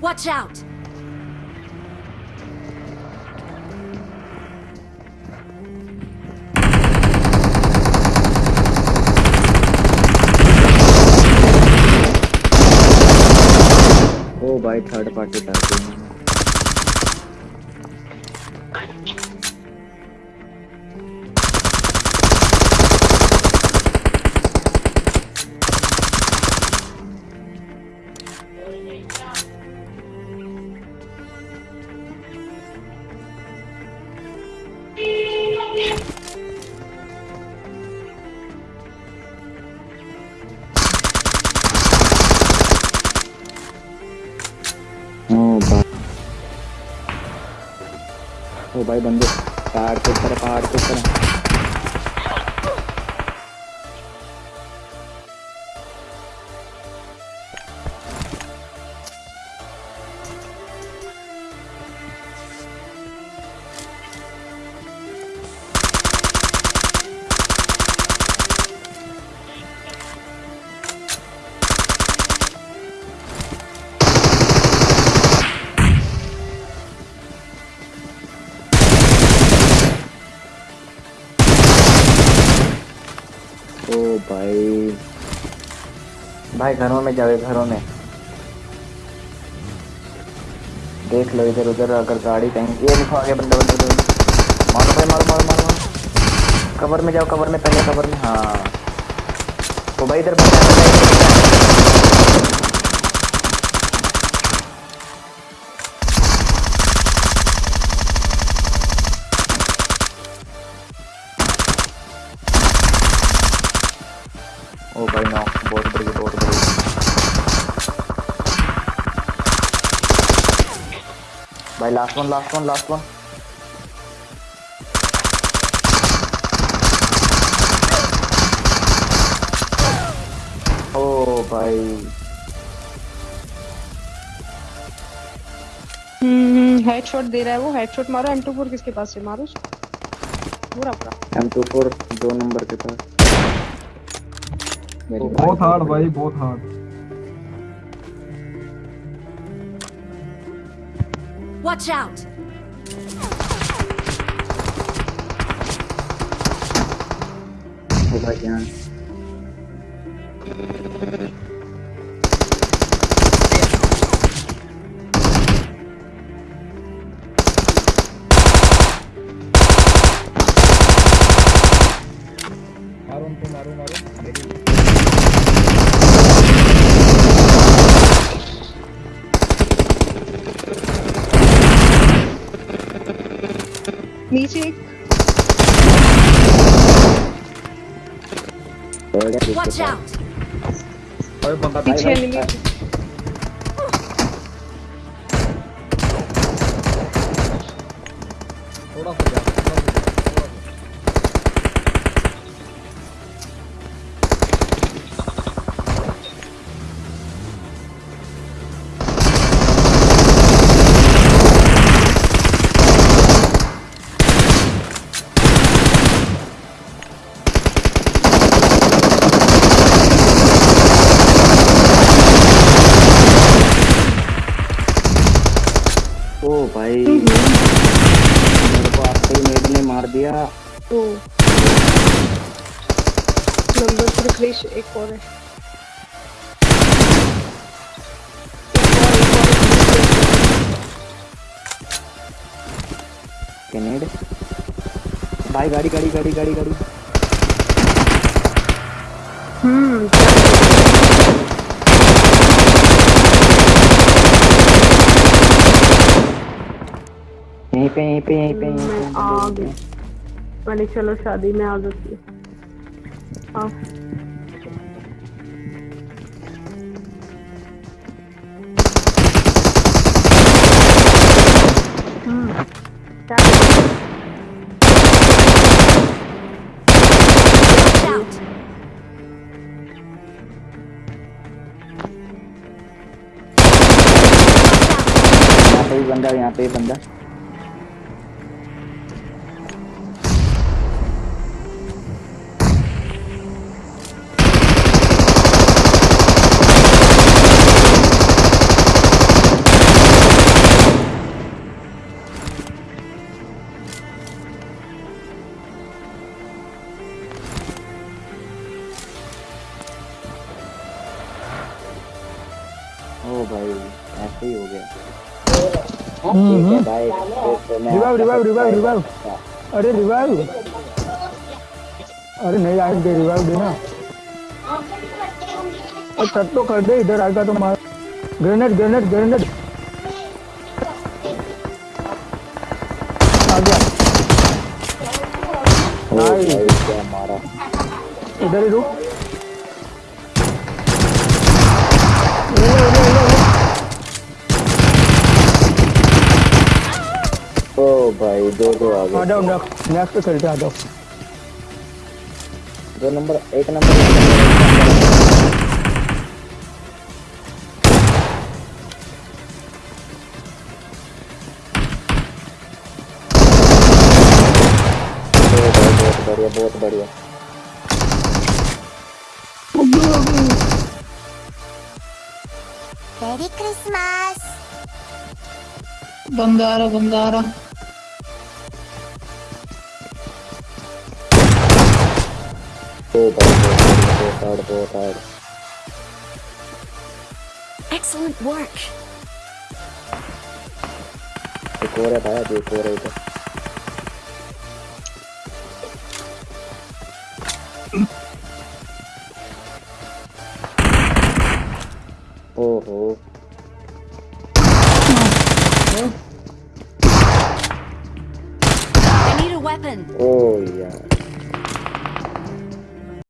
Watch out! ओ भाई third party कर ओ भाई बंदे पहाड़ के ऊपर पहाड़ के ऊपर। भाई। भाई, घरों में जाओ, घरों में। देख लो इधर, उधर, अगर गाड़ी कहीं ये देखो आगे बंदे बंदे मारो भाई, मारो मारो मारो मारो। कवर में जाओ, कवर में, पहले कवर में। हाँ। तो भाई इधर ओ भाई नो बहुत बड़ी बहुत बड़ी भाई last one last one last one ओ भाई। हम्म हेडशॉट दे रहा है वो हेडशॉट मारो M24 किसके पास है मारो पूरा पूरा। एम टू फोर दो नंबर के पास। बहुत हार्ड भाई बहुत हार्ड Watch out! ओ भाई यहाँ मारो उनको मारो मारो मेरी। नीचे एक थर्ड है Watch जिसके out! अरे बंदा पीछे भाई, एनिमी ओ भाई। मेरे को आपसे ही नेट ने मार दिया। तो नंबर पर क्रिश एक और है। कैनेड भाई गाड़ी गाड़ी गाड़ी गाड़ी गाड़ी। हम्म यहीं पे यहीं पे यहीं पे यहीं मैं पे आ गई। मैंने चलो शादी में आ जाती है। हाँ हम्म। भी बंदा यहाँ पे बंदा। ओ भाई ऐसे ही हो गया। हम्म, हम्म। भाई रिवाइव रिवाइव रिवाइव रिवाइव अरे रिवाइव अरे नहीं आए दे रिवाइव देना। अरे कट तो कर दे इधर आएगा तो मार। ग्रेनेड ग्रेनेड ग्रेनेड आ गया। मारा। इधर ही रुक। भाई दो दो आ आ जाओ नेक्स्ट नेक्स्ट पे खेलते आ जाओ। दो नंबर एक नंबर। बहुत बढ़िया बहुत बढ़िया। Merry Christmas! बंदा आ full full. Excellent work. Oh, oh. I need a weapon. Oh, yeah.